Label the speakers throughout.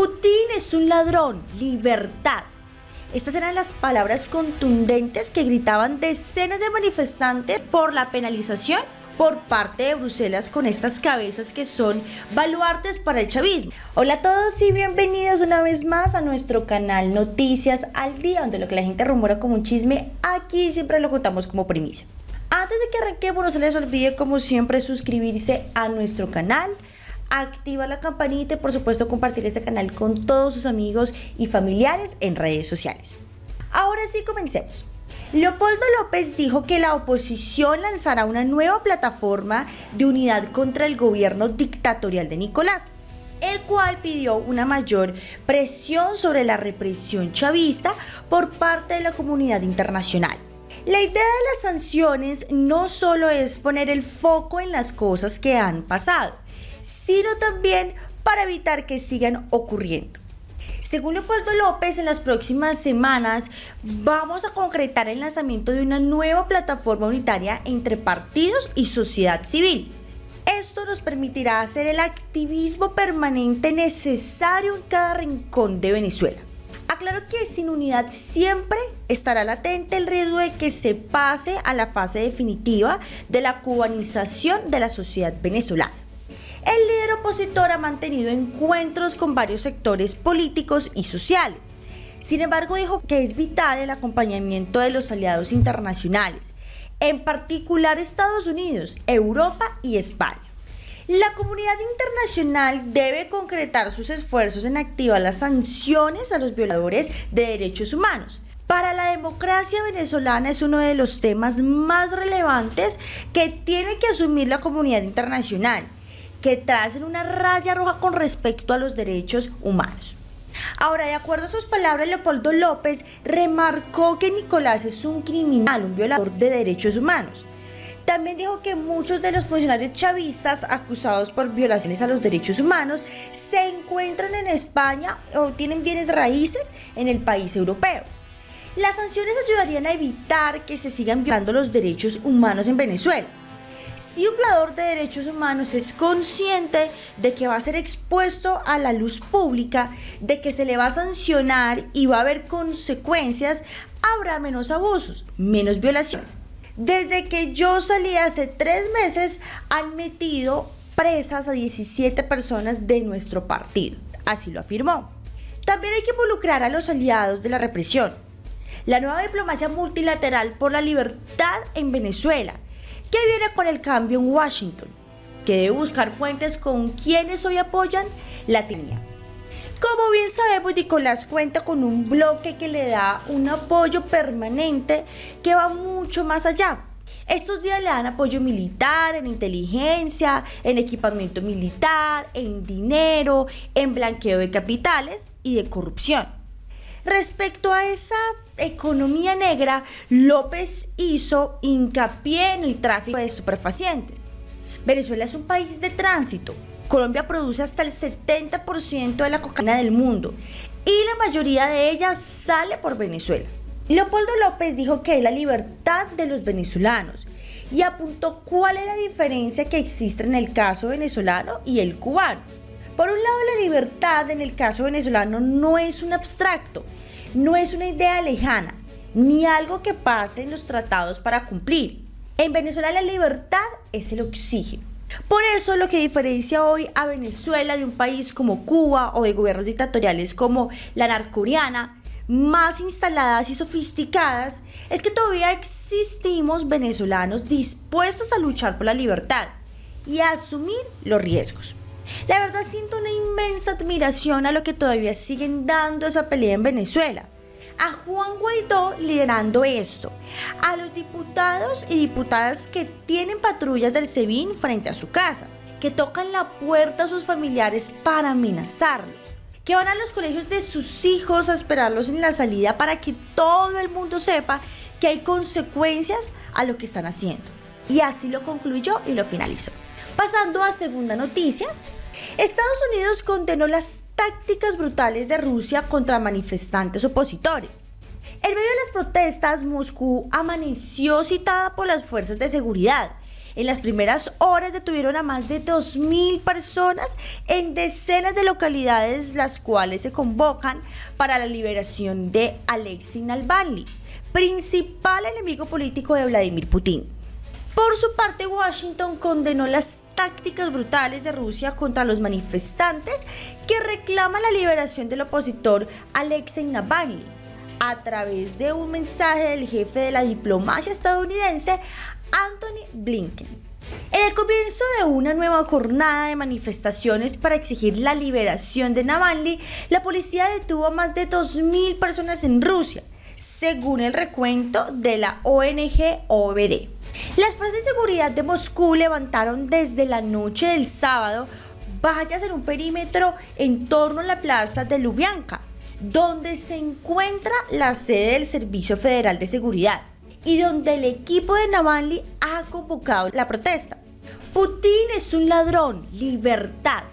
Speaker 1: Putin es un ladrón, libertad. Estas eran las palabras contundentes que gritaban decenas de manifestantes por la penalización por parte de Bruselas con estas cabezas que son baluartes para el chavismo. Hola a todos y bienvenidos una vez más a nuestro canal Noticias al Día, donde lo que la gente rumora como un chisme, aquí siempre lo contamos como primicia. Antes de que arranquemos, no se les olvide como siempre suscribirse a nuestro canal, activa la campanita y por supuesto compartir este canal con todos sus amigos y familiares en redes sociales. Ahora sí comencemos. Leopoldo López dijo que la oposición lanzará una nueva plataforma de unidad contra el gobierno dictatorial de Nicolás, el cual pidió una mayor presión sobre la represión chavista por parte de la comunidad internacional. La idea de las sanciones no solo es poner el foco en las cosas que han pasado, sino también para evitar que sigan ocurriendo. Según Leopoldo López, en las próximas semanas vamos a concretar el lanzamiento de una nueva plataforma unitaria entre partidos y sociedad civil. Esto nos permitirá hacer el activismo permanente necesario en cada rincón de Venezuela. Aclaro que sin unidad siempre estará latente el riesgo de que se pase a la fase definitiva de la cubanización de la sociedad venezolana. El líder opositor ha mantenido encuentros con varios sectores políticos y sociales. Sin embargo, dijo que es vital el acompañamiento de los aliados internacionales, en particular Estados Unidos, Europa y España. La comunidad internacional debe concretar sus esfuerzos en activar las sanciones a los violadores de derechos humanos. Para la democracia venezolana es uno de los temas más relevantes que tiene que asumir la comunidad internacional que tracen una raya roja con respecto a los derechos humanos. Ahora, de acuerdo a sus palabras, Leopoldo López remarcó que Nicolás es un criminal, un violador de derechos humanos. También dijo que muchos de los funcionarios chavistas acusados por violaciones a los derechos humanos se encuentran en España o tienen bienes raíces en el país europeo. Las sanciones ayudarían a evitar que se sigan violando los derechos humanos en Venezuela si un violador de derechos humanos es consciente de que va a ser expuesto a la luz pública, de que se le va a sancionar y va a haber consecuencias, habrá menos abusos, menos violaciones. Desde que yo salí hace tres meses, han metido presas a 17 personas de nuestro partido. Así lo afirmó. También hay que involucrar a los aliados de la represión. La nueva diplomacia multilateral por la libertad en Venezuela ¿Qué viene con el cambio en Washington? Que debe buscar puentes con quienes hoy apoyan la tiranía. Como bien sabemos, Nicolás cuenta con un bloque que le da un apoyo permanente que va mucho más allá. Estos días le dan apoyo militar, en inteligencia, en equipamiento militar, en dinero, en blanqueo de capitales y de corrupción. Respecto a esa economía negra, López hizo hincapié en el tráfico de estupefacientes. Venezuela es un país de tránsito. Colombia produce hasta el 70% de la cocaína del mundo y la mayoría de ella sale por Venezuela. Leopoldo López dijo que es la libertad de los venezolanos y apuntó cuál es la diferencia que existe en el caso venezolano y el cubano. Por un lado, la libertad en el caso venezolano no es un abstracto, no es una idea lejana, ni algo que pase en los tratados para cumplir. En Venezuela la libertad es el oxígeno. Por eso lo que diferencia hoy a Venezuela de un país como Cuba o de gobiernos dictatoriales como la narcoreana, más instaladas y sofisticadas, es que todavía existimos venezolanos dispuestos a luchar por la libertad y a asumir los riesgos. La verdad siento una inmensa admiración a lo que todavía siguen dando esa pelea en Venezuela. A Juan Guaidó liderando esto, a los diputados y diputadas que tienen patrullas del SEBIN frente a su casa, que tocan la puerta a sus familiares para amenazarlos, que van a los colegios de sus hijos a esperarlos en la salida para que todo el mundo sepa que hay consecuencias a lo que están haciendo. Y así lo concluyó y lo finalizó. Pasando a segunda noticia, Estados Unidos condenó las tácticas brutales de Rusia contra manifestantes opositores. En medio de las protestas, Moscú amaneció citada por las fuerzas de seguridad En las primeras horas detuvieron a más de 2.000 personas en decenas de localidades, las cuales se convocan para la liberación de Alexei Navalny, principal enemigo político de Vladimir Putin. Por su parte, Washington condenó las tácticas brutales de Rusia contra los manifestantes que reclaman la liberación del opositor Alexei Navalny a través de un mensaje del jefe de la diplomacia estadounidense Anthony Blinken. En el comienzo de una nueva jornada de manifestaciones para exigir la liberación de Navalny, la policía detuvo a más de 2.000 personas en Rusia, según el recuento de la ONG OBD. Las fuerzas de seguridad de Moscú levantaron desde la noche del sábado vallas en un perímetro en torno a la plaza de Lubyanka, donde se encuentra la sede del Servicio Federal de Seguridad y donde el equipo de Navalny ha convocado la protesta. Putin es un ladrón, libertad.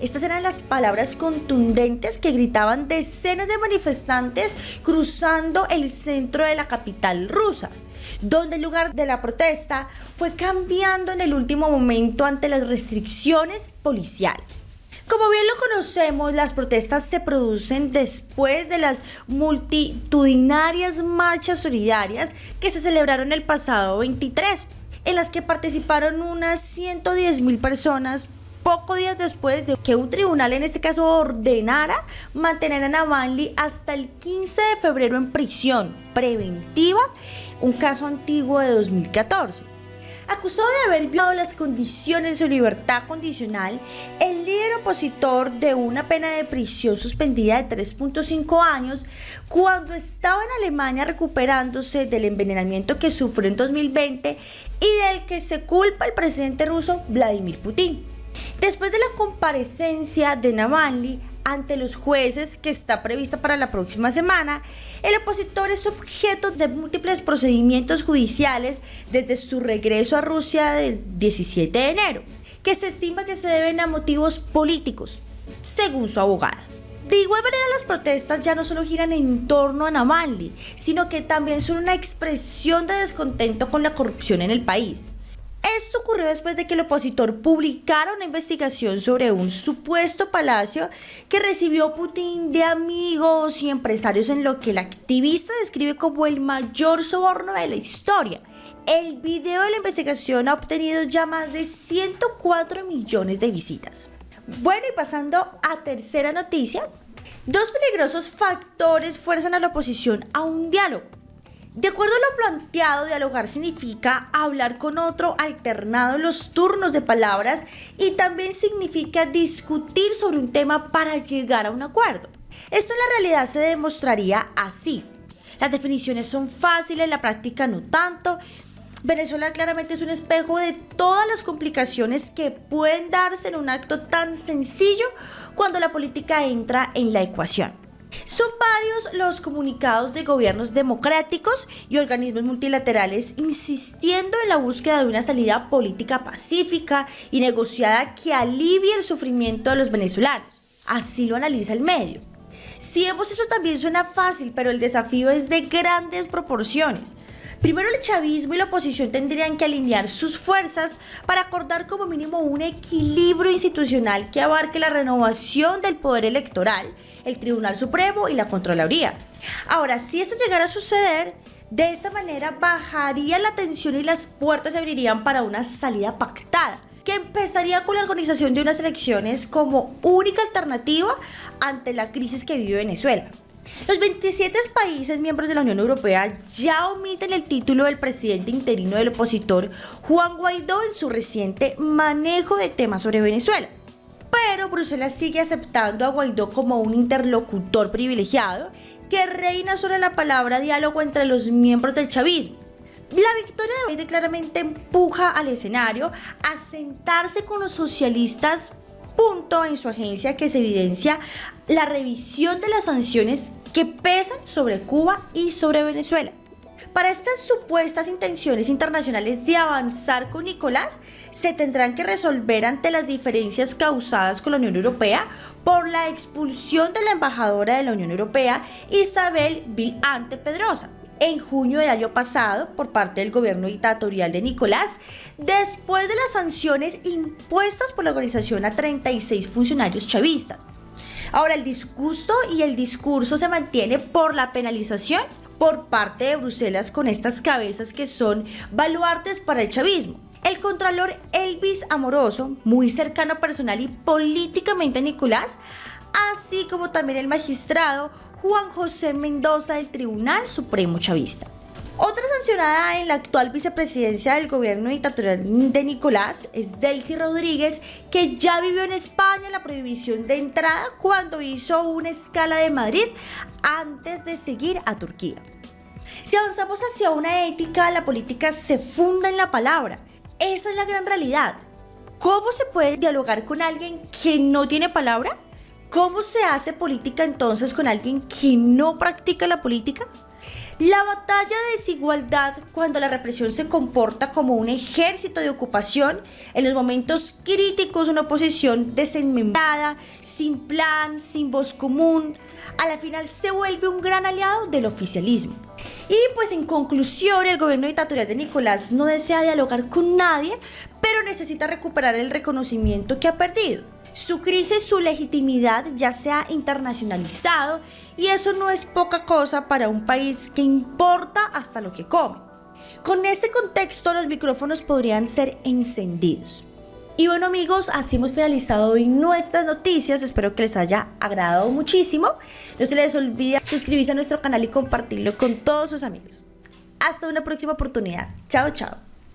Speaker 1: Estas eran las palabras contundentes que gritaban decenas de manifestantes cruzando el centro de la capital rusa, donde el lugar de la protesta fue cambiando en el último momento ante las restricciones policiales. Como bien lo conocemos, las protestas se producen después de las multitudinarias marchas solidarias que se celebraron el pasado 23, en las que participaron unas 110 mil personas poco días después de que un tribunal en este caso ordenara mantener a Navalny hasta el 15 de febrero en prisión preventiva, un caso antiguo de 2014. Acusado de haber violado las condiciones de libertad condicional, el líder opositor de una pena de prisión suspendida de 3.5 años cuando estaba en Alemania recuperándose del envenenamiento que sufrió en 2020 y del que se culpa el presidente ruso Vladimir Putin. Después de la comparecencia de Navalny, ante los jueces que está prevista para la próxima semana, el opositor es objeto de múltiples procedimientos judiciales desde su regreso a Rusia del 17 de enero, que se estima que se deben a motivos políticos, según su abogada. De igual manera, las protestas ya no solo giran en torno a Navalny, sino que también son una expresión de descontento con la corrupción en el país. Esto ocurrió después de que el opositor publicara una investigación sobre un supuesto palacio que recibió Putin de amigos y empresarios en lo que el activista describe como el mayor soborno de la historia. El video de la investigación ha obtenido ya más de 104 millones de visitas. Bueno, y pasando a tercera noticia, dos peligrosos factores fuerzan a la oposición a un diálogo. De acuerdo a lo planteado, dialogar significa hablar con otro alternado en los turnos de palabras y también significa discutir sobre un tema para llegar a un acuerdo. Esto en la realidad se demostraría así. Las definiciones son fáciles, la práctica no tanto. Venezuela claramente es un espejo de todas las complicaciones que pueden darse en un acto tan sencillo cuando la política entra en la ecuación. Son varios los comunicados de gobiernos democráticos y organismos multilaterales insistiendo en la búsqueda de una salida política pacífica y negociada que alivie el sufrimiento de los venezolanos. Así lo analiza el medio. Si vemos eso también suena fácil, pero el desafío es de grandes proporciones. Primero el chavismo y la oposición tendrían que alinear sus fuerzas para acordar como mínimo un equilibrio institucional que abarque la renovación del poder electoral, el Tribunal Supremo y la Contraloría. Ahora, si esto llegara a suceder, de esta manera bajaría la tensión y las puertas se abrirían para una salida pactada que empezaría con la organización de unas elecciones como única alternativa ante la crisis que vive Venezuela. Los 27 países miembros de la Unión Europea ya omiten el título del presidente interino del opositor Juan Guaidó en su reciente manejo de temas sobre Venezuela. Pero Bruselas sigue aceptando a Guaidó como un interlocutor privilegiado que reina sobre la palabra diálogo entre los miembros del chavismo. La victoria de Guaidó claramente empuja al escenario a sentarse con los socialistas punto en su agencia que se evidencia la revisión de las sanciones que pesan sobre Cuba y sobre Venezuela. Para estas supuestas intenciones internacionales de avanzar con Nicolás, se tendrán que resolver ante las diferencias causadas con la Unión Europea por la expulsión de la embajadora de la Unión Europea, Isabel Vilante Pedrosa. en junio del año pasado por parte del gobierno dictatorial de Nicolás, después de las sanciones impuestas por la organización a 36 funcionarios chavistas. Ahora, el disgusto y el discurso se mantiene por la penalización por parte de Bruselas con estas cabezas que son baluartes para el chavismo. El contralor Elvis Amoroso, muy cercano personal y políticamente a Nicolás, así como también el magistrado Juan José Mendoza del Tribunal Supremo Chavista. Otra sancionada en la actual vicepresidencia del gobierno dictatorial de Nicolás es Delcy Rodríguez, que ya vivió en España la prohibición de entrada cuando hizo una escala de Madrid antes de seguir a Turquía. Si avanzamos hacia una ética, la política se funda en la palabra. Esa es la gran realidad. ¿Cómo se puede dialogar con alguien que no tiene palabra? ¿Cómo se hace política entonces con alguien que no practica la política? La batalla de desigualdad, cuando la represión se comporta como un ejército de ocupación, en los momentos críticos una oposición desenmembrada, sin plan, sin voz común, a la final se vuelve un gran aliado del oficialismo. Y pues en conclusión, el gobierno dictatorial de Nicolás no desea dialogar con nadie, pero necesita recuperar el reconocimiento que ha perdido su crisis, su legitimidad ya se ha internacionalizado y eso no es poca cosa para un país que importa hasta lo que come. Con este contexto los micrófonos podrían ser encendidos. Y bueno amigos, así hemos finalizado hoy nuestras noticias, espero que les haya agradado muchísimo. No se les olvide suscribirse a nuestro canal y compartirlo con todos sus amigos. Hasta una próxima oportunidad. Chao, chao.